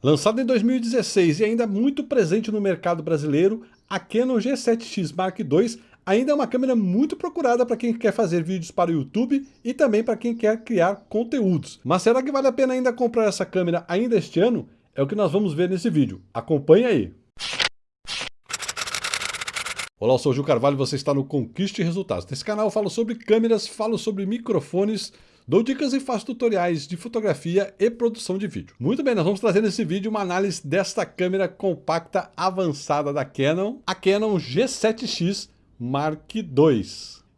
Lançado em 2016 e ainda muito presente no mercado brasileiro, a Canon G7X Mark II ainda é uma câmera muito procurada para quem quer fazer vídeos para o YouTube e também para quem quer criar conteúdos. Mas será que vale a pena ainda comprar essa câmera ainda este ano? É o que nós vamos ver nesse vídeo. Acompanhe aí! Olá, eu sou o Gil Carvalho e você está no Conquiste Resultados. Nesse canal eu falo sobre câmeras, falo sobre microfones, Dou dicas e faço tutoriais de fotografia e produção de vídeo. Muito bem, nós vamos trazer nesse vídeo uma análise desta câmera compacta avançada da Canon, a Canon G7X Mark II.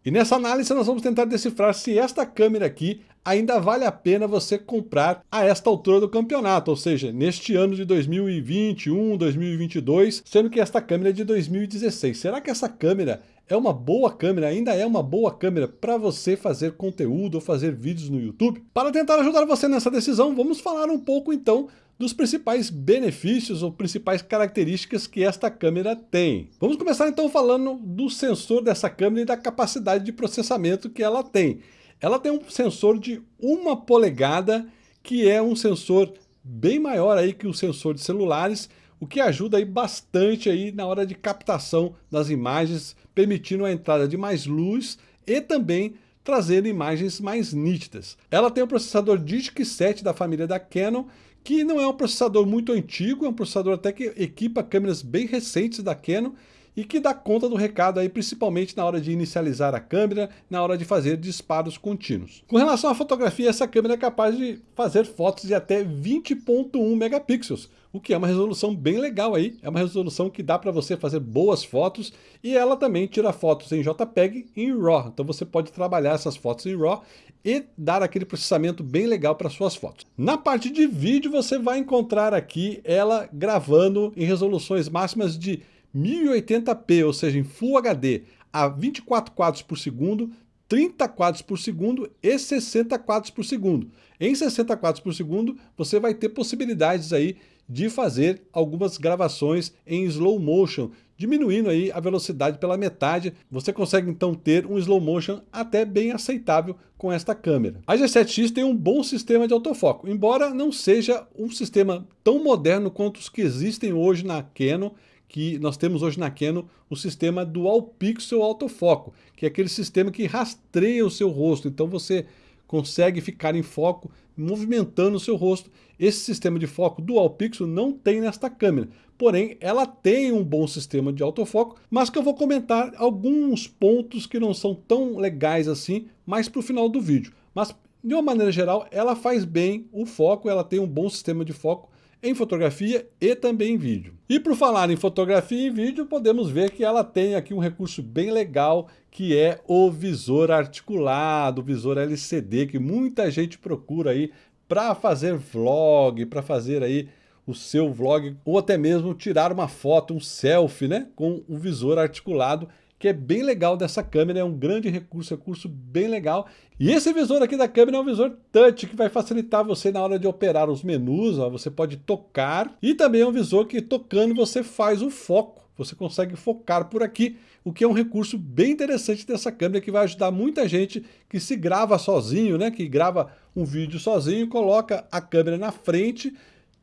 E nessa análise nós vamos tentar decifrar se esta câmera aqui ainda vale a pena você comprar a esta altura do campeonato, ou seja, neste ano de 2021, 2022, sendo que esta câmera é de 2016. Será que essa câmera é uma boa câmera, ainda é uma boa câmera para você fazer conteúdo ou fazer vídeos no YouTube? Para tentar ajudar você nessa decisão, vamos falar um pouco então dos principais benefícios ou principais características que esta câmera tem. Vamos começar então falando do sensor dessa câmera e da capacidade de processamento que ela tem. Ela tem um sensor de uma polegada, que é um sensor bem maior aí que o sensor de celulares, o que ajuda aí bastante aí na hora de captação das imagens, permitindo a entrada de mais luz e também trazendo imagens mais nítidas. Ela tem o processador Digic 7 da família da Canon, que não é um processador muito antigo, é um processador até que equipa câmeras bem recentes da Canon e que dá conta do recado aí, principalmente na hora de inicializar a câmera, na hora de fazer disparos contínuos. Com relação à fotografia, essa câmera é capaz de fazer fotos de até 20.1 megapixels, o que é uma resolução bem legal aí, é uma resolução que dá para você fazer boas fotos e ela também tira fotos em JPEG e em RAW, então você pode trabalhar essas fotos em RAW e dar aquele processamento bem legal para suas fotos. Na parte de vídeo você vai encontrar aqui ela gravando em resoluções máximas de 1080p, ou seja, em Full HD, a 24 quadros por segundo, 30 quadros por segundo e 60 quadros por segundo. Em 60 quadros por segundo, você vai ter possibilidades aí de fazer algumas gravações em slow motion, diminuindo aí a velocidade pela metade. Você consegue então ter um slow motion até bem aceitável com esta câmera. A G7X tem um bom sistema de autofoco, embora não seja um sistema tão moderno quanto os que existem hoje na Canon, que nós temos hoje na Canon o sistema Dual Pixel Autofoco, que é aquele sistema que rastreia o seu rosto, então você consegue ficar em foco movimentando o seu rosto. Esse sistema de foco Dual Pixel não tem nesta câmera, porém ela tem um bom sistema de autofoco, mas que eu vou comentar alguns pontos que não são tão legais assim, mais para o final do vídeo. Mas de uma maneira geral, ela faz bem o foco, ela tem um bom sistema de foco, em fotografia e também em vídeo. E por falar em fotografia e vídeo, podemos ver que ela tem aqui um recurso bem legal, que é o visor articulado, o visor LCD, que muita gente procura aí para fazer vlog, para fazer aí o seu vlog, ou até mesmo tirar uma foto, um selfie, né, com o visor articulado, que é bem legal dessa câmera, é um grande recurso, recurso bem legal. E esse visor aqui da câmera é um visor touch, que vai facilitar você na hora de operar os menus, ó, você pode tocar, e também é um visor que tocando você faz o foco, você consegue focar por aqui, o que é um recurso bem interessante dessa câmera, que vai ajudar muita gente que se grava sozinho, né, que grava um vídeo sozinho, coloca a câmera na frente,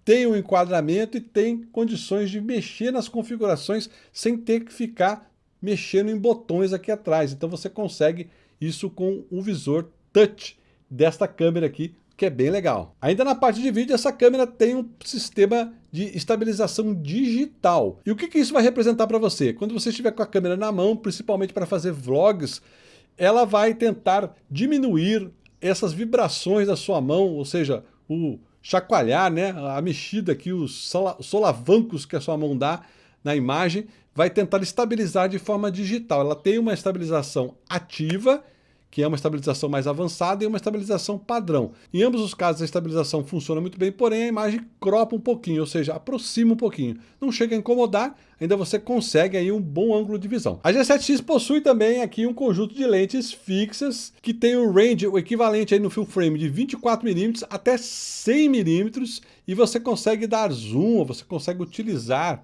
tem o um enquadramento e tem condições de mexer nas configurações sem ter que ficar mexendo em botões aqui atrás. Então você consegue isso com o visor touch desta câmera aqui, que é bem legal. Ainda na parte de vídeo, essa câmera tem um sistema de estabilização digital. E o que, que isso vai representar para você? Quando você estiver com a câmera na mão, principalmente para fazer vlogs, ela vai tentar diminuir essas vibrações da sua mão, ou seja, o chacoalhar, né, a mexida aqui, os solavancos que a sua mão dá na imagem, vai tentar estabilizar de forma digital. Ela tem uma estabilização ativa, que é uma estabilização mais avançada, e uma estabilização padrão. Em ambos os casos a estabilização funciona muito bem, porém a imagem cropa um pouquinho, ou seja, aproxima um pouquinho. Não chega a incomodar, ainda você consegue aí um bom ângulo de visão. A G7X possui também aqui um conjunto de lentes fixas, que tem o range, o equivalente aí no full frame de 24mm até 100mm, e você consegue dar zoom, você consegue utilizar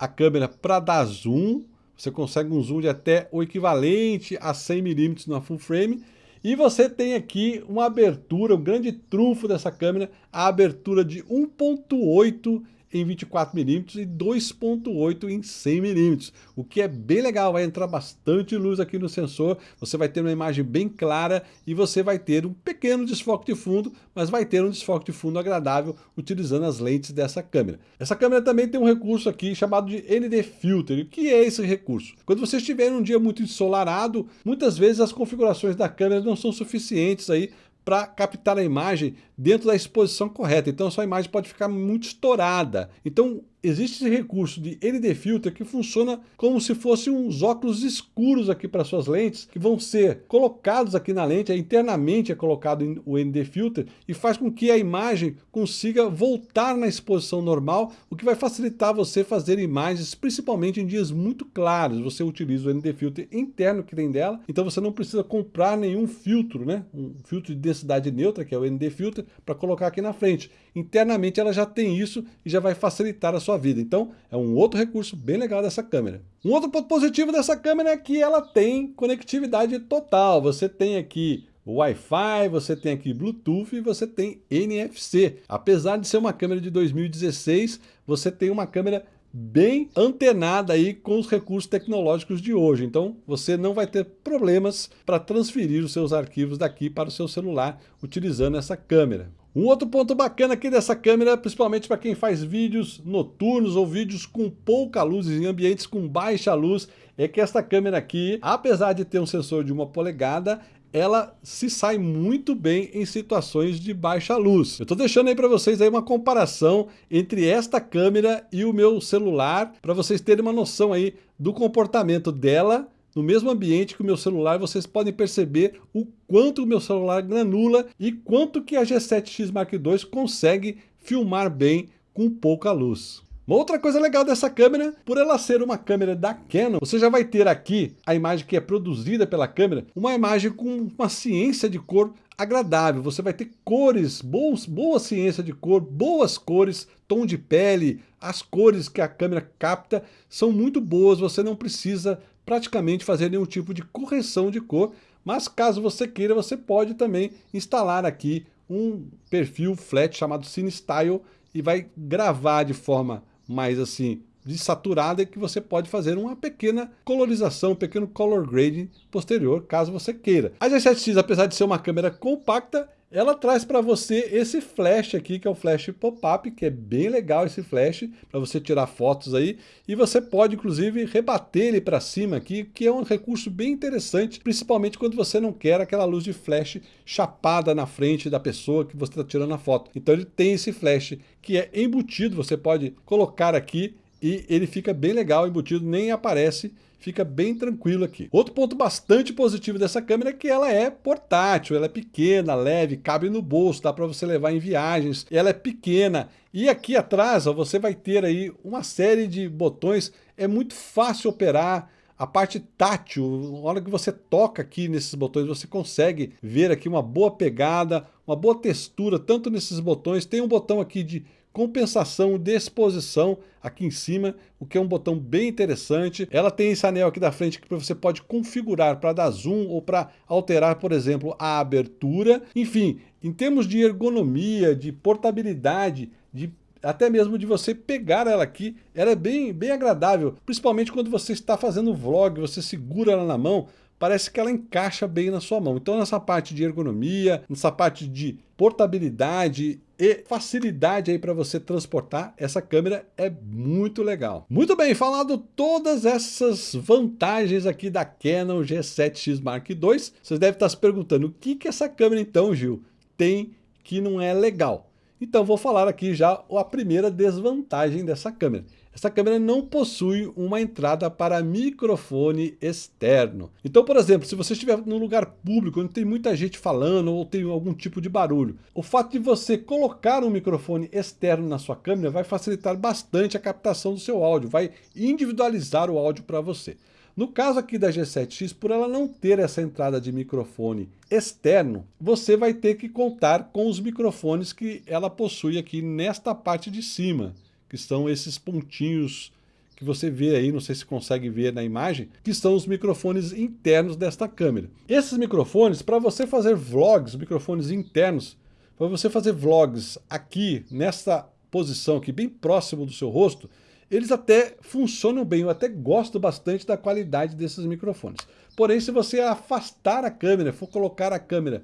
a câmera para dar zoom, você consegue um zoom de até o equivalente a 100mm na full frame, E você tem aqui uma abertura, um grande trunfo dessa câmera, a abertura de 1.8 em 24mm e 2.8 em 100mm, o que é bem legal, vai entrar bastante luz aqui no sensor, você vai ter uma imagem bem clara e você vai ter um pequeno desfoque de fundo, mas vai ter um desfoque de fundo agradável utilizando as lentes dessa câmera. Essa câmera também tem um recurso aqui chamado de ND Filter. O que é esse recurso? Quando você estiver em um dia muito ensolarado, muitas vezes as configurações da câmera não são suficientes aí para captar a imagem dentro da exposição correta. Então a sua imagem pode ficar muito estourada. Então existe esse recurso de ND Filter que funciona como se fossem uns óculos escuros aqui para suas lentes, que vão ser colocados aqui na lente, internamente é colocado o ND Filter e faz com que a imagem consiga voltar na exposição normal, o que vai facilitar você fazer imagens, principalmente em dias muito claros. Você utiliza o ND Filter interno que tem dela, então você não precisa comprar nenhum filtro, né? Um filtro de densidade neutra, que é o ND Filter, para colocar aqui na frente. Internamente ela já tem isso e já vai facilitar a sua vida. Então é um outro recurso bem legal dessa câmera. Um outro ponto positivo dessa câmera é que ela tem conectividade total. Você tem aqui Wi-Fi, você tem aqui Bluetooth e você tem NFC. Apesar de ser uma câmera de 2016, você tem uma câmera bem antenada aí com os recursos tecnológicos de hoje. Então você não vai ter problemas para transferir os seus arquivos daqui para o seu celular utilizando essa câmera. Um outro ponto bacana aqui dessa câmera, principalmente para quem faz vídeos noturnos ou vídeos com pouca luz, em ambientes com baixa luz, é que esta câmera aqui, apesar de ter um sensor de uma polegada, ela se sai muito bem em situações de baixa luz. Eu estou deixando aí para vocês aí uma comparação entre esta câmera e o meu celular, para vocês terem uma noção aí do comportamento dela no mesmo ambiente que o meu celular, vocês podem perceber o quanto o meu celular granula e quanto que a G7X Mark II consegue filmar bem com pouca luz. Uma outra coisa legal dessa câmera, por ela ser uma câmera da Canon, você já vai ter aqui a imagem que é produzida pela câmera, uma imagem com uma ciência de cor agradável. Você vai ter cores, boas, boa ciência de cor, boas cores, tom de pele, as cores que a câmera capta são muito boas, você não precisa praticamente fazer nenhum tipo de correção de cor, mas caso você queira, você pode também instalar aqui um perfil flat chamado CineStyle e vai gravar de forma mais assim desaturada que você pode fazer uma pequena colorização, um pequeno color grading posterior, caso você queira. A G7X, apesar de ser uma câmera compacta, ela traz para você esse flash aqui, que é o flash pop-up, que é bem legal esse flash, para você tirar fotos aí, e você pode inclusive rebater ele para cima aqui, que é um recurso bem interessante, principalmente quando você não quer aquela luz de flash chapada na frente da pessoa que você está tirando a foto. Então ele tem esse flash que é embutido, você pode colocar aqui e ele fica bem legal embutido, nem aparece fica bem tranquilo aqui. Outro ponto bastante positivo dessa câmera é que ela é portátil, ela é pequena, leve, cabe no bolso, dá para você levar em viagens, ela é pequena. E aqui atrás ó, você vai ter aí uma série de botões, é muito fácil operar, a parte tátil, na hora que você toca aqui nesses botões, você consegue ver aqui uma boa pegada, uma boa textura, tanto nesses botões. Tem um botão aqui de compensação de exposição aqui em cima, o que é um botão bem interessante. Ela tem esse anel aqui da frente que você pode configurar para dar zoom ou para alterar, por exemplo, a abertura. Enfim, em termos de ergonomia, de portabilidade, de até mesmo de você pegar ela aqui, ela é bem, bem agradável, principalmente quando você está fazendo vlog, você segura ela na mão, parece que ela encaixa bem na sua mão. Então nessa parte de ergonomia, nessa parte de portabilidade e facilidade aí para você transportar, essa câmera é muito legal. Muito bem, falado todas essas vantagens aqui da Canon G7X Mark II, vocês devem estar se perguntando o que que essa câmera então, Gil, tem que não é legal. Então vou falar aqui já a primeira desvantagem dessa câmera. Essa câmera não possui uma entrada para microfone externo. Então, por exemplo, se você estiver num lugar público onde tem muita gente falando ou tem algum tipo de barulho, o fato de você colocar um microfone externo na sua câmera vai facilitar bastante a captação do seu áudio, vai individualizar o áudio para você. No caso aqui da G7X, por ela não ter essa entrada de microfone externo, você vai ter que contar com os microfones que ela possui aqui nesta parte de cima, que são esses pontinhos que você vê aí, não sei se consegue ver na imagem, que são os microfones internos desta câmera. Esses microfones, para você fazer vlogs, microfones internos, para você fazer vlogs aqui, nessa posição aqui, bem próximo do seu rosto, eles até funcionam bem, eu até gosto bastante da qualidade desses microfones. Porém, se você afastar a câmera, for colocar a câmera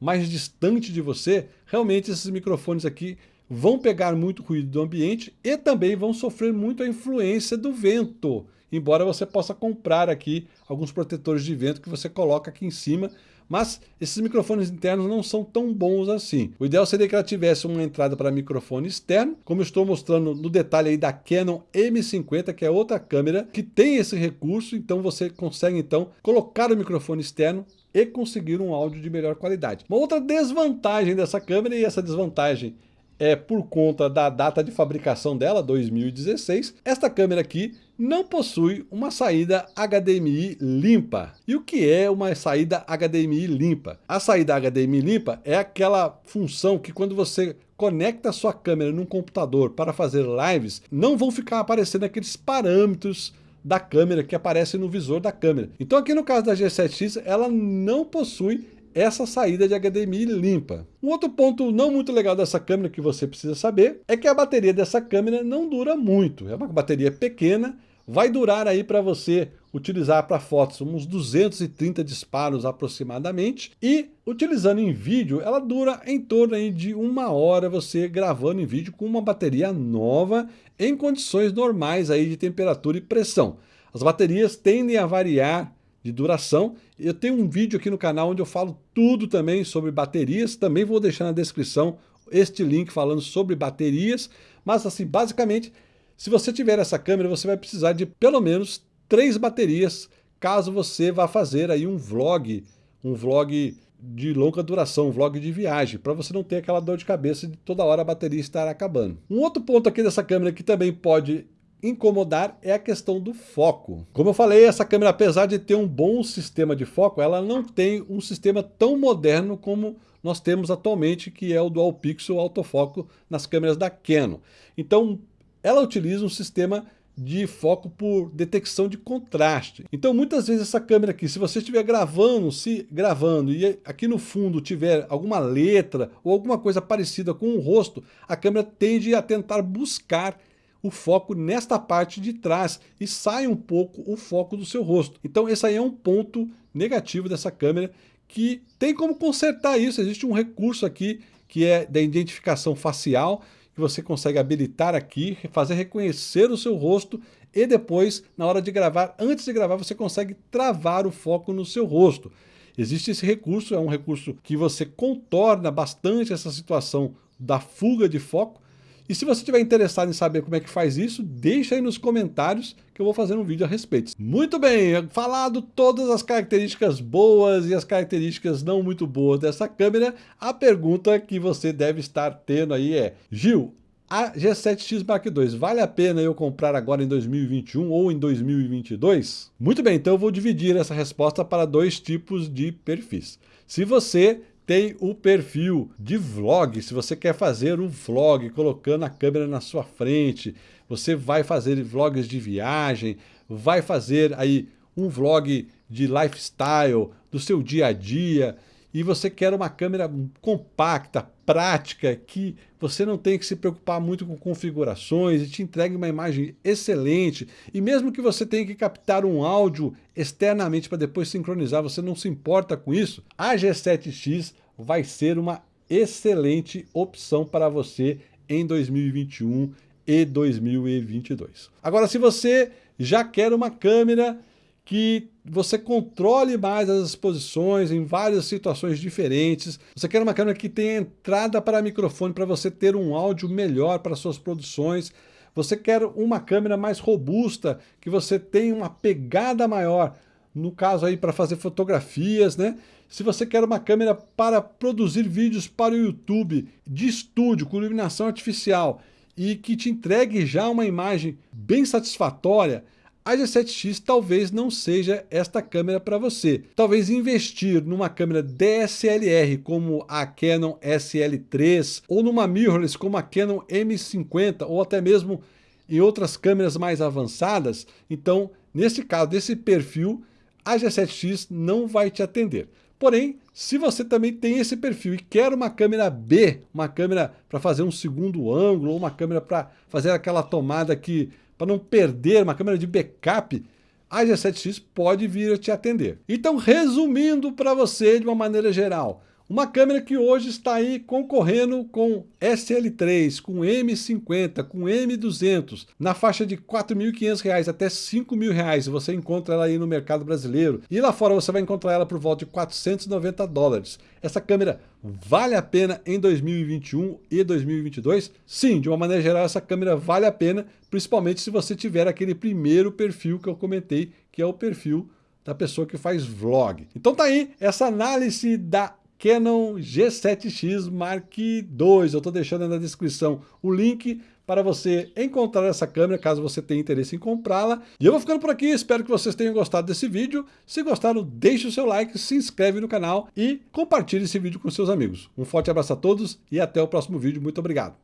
mais distante de você, realmente esses microfones aqui vão pegar muito ruído do ambiente e também vão sofrer muito a influência do vento. Embora você possa comprar aqui alguns protetores de vento que você coloca aqui em cima, mas esses microfones internos não são tão bons assim. O ideal seria que ela tivesse uma entrada para microfone externo, como estou mostrando no detalhe aí da Canon M50, que é outra câmera que tem esse recurso, então você consegue então colocar o microfone externo e conseguir um áudio de melhor qualidade. Uma outra desvantagem dessa câmera, e essa desvantagem é por conta da data de fabricação dela, 2016, esta câmera aqui não possui uma saída HDMI limpa. E o que é uma saída HDMI limpa? A saída HDMI limpa é aquela função que quando você conecta sua câmera num computador para fazer lives, não vão ficar aparecendo aqueles parâmetros da câmera que aparecem no visor da câmera. Então aqui no caso da G7X, ela não possui essa saída de HDMI limpa. Um outro ponto não muito legal dessa câmera que você precisa saber é que a bateria dessa câmera não dura muito. É uma bateria pequena, vai durar aí para você utilizar para fotos uns 230 disparos aproximadamente e utilizando em vídeo ela dura em torno aí de uma hora você gravando em vídeo com uma bateria nova em condições normais aí de temperatura e pressão. As baterias tendem a variar de duração. Eu tenho um vídeo aqui no canal onde eu falo tudo também sobre baterias, também vou deixar na descrição este link falando sobre baterias, mas assim, basicamente, se você tiver essa câmera, você vai precisar de pelo menos três baterias, caso você vá fazer aí um vlog, um vlog de longa duração, um vlog de viagem, para você não ter aquela dor de cabeça de toda hora a bateria estar acabando. Um outro ponto aqui dessa câmera que também pode incomodar é a questão do foco. Como eu falei, essa câmera, apesar de ter um bom sistema de foco, ela não tem um sistema tão moderno como nós temos atualmente, que é o Dual Pixel autofoco nas câmeras da Canon. Então, ela utiliza um sistema de foco por detecção de contraste. Então, muitas vezes essa câmera aqui, se você estiver gravando, se gravando e aqui no fundo tiver alguma letra ou alguma coisa parecida com o rosto, a câmera tende a tentar buscar o foco nesta parte de trás e sai um pouco o foco do seu rosto. Então esse aí é um ponto negativo dessa câmera que tem como consertar isso. Existe um recurso aqui que é da identificação facial, que você consegue habilitar aqui, fazer reconhecer o seu rosto e depois, na hora de gravar, antes de gravar, você consegue travar o foco no seu rosto. Existe esse recurso, é um recurso que você contorna bastante essa situação da fuga de foco, e se você estiver interessado em saber como é que faz isso, deixa aí nos comentários que eu vou fazer um vídeo a respeito. Muito bem, falado todas as características boas e as características não muito boas dessa câmera, a pergunta que você deve estar tendo aí é, Gil, a G7X Mark II, vale a pena eu comprar agora em 2021 ou em 2022? Muito bem, então eu vou dividir essa resposta para dois tipos de perfis. Se você tem o perfil de vlog. Se você quer fazer um vlog colocando a câmera na sua frente, você vai fazer vlogs de viagem, vai fazer aí um vlog de lifestyle, do seu dia a dia, e você quer uma câmera compacta, prática, que você não tem que se preocupar muito com configurações e te entregue uma imagem excelente, e mesmo que você tenha que captar um áudio externamente para depois sincronizar, você não se importa com isso, a G7X vai ser uma excelente opção para você em 2021 e 2022. Agora, se você já quer uma câmera que você controle mais as exposições em várias situações diferentes. Você quer uma câmera que tenha entrada para microfone para você ter um áudio melhor para suas produções. Você quer uma câmera mais robusta, que você tenha uma pegada maior, no caso aí para fazer fotografias, né? Se você quer uma câmera para produzir vídeos para o YouTube de estúdio com iluminação artificial e que te entregue já uma imagem bem satisfatória, a G7X talvez não seja esta câmera para você. Talvez investir numa câmera DSLR como a Canon SL3 ou numa mirrorless como a Canon M50 ou até mesmo em outras câmeras mais avançadas, então, nesse caso, desse perfil, a G7X não vai te atender. Porém, se você também tem esse perfil e quer uma câmera B, uma câmera para fazer um segundo ângulo, ou uma câmera para fazer aquela tomada que, para não perder, uma câmera de backup, a G7X pode vir a te atender. Então, resumindo para você de uma maneira geral, uma câmera que hoje está aí concorrendo com SL3, com M50, com M200, na faixa de R$ 4.500 até R$ 5.000, você encontra ela aí no mercado brasileiro. E lá fora você vai encontrar ela por volta de 490 dólares. Essa câmera vale a pena em 2021 e 2022? Sim, de uma maneira geral essa câmera vale a pena, principalmente se você tiver aquele primeiro perfil que eu comentei, que é o perfil da pessoa que faz vlog. Então tá aí essa análise da Canon G7X Mark II. Eu estou deixando na descrição o link para você encontrar essa câmera, caso você tenha interesse em comprá-la. E eu vou ficando por aqui, espero que vocês tenham gostado desse vídeo. Se gostaram, deixe o seu like, se inscreve no canal e compartilhe esse vídeo com seus amigos. Um forte abraço a todos e até o próximo vídeo. Muito obrigado.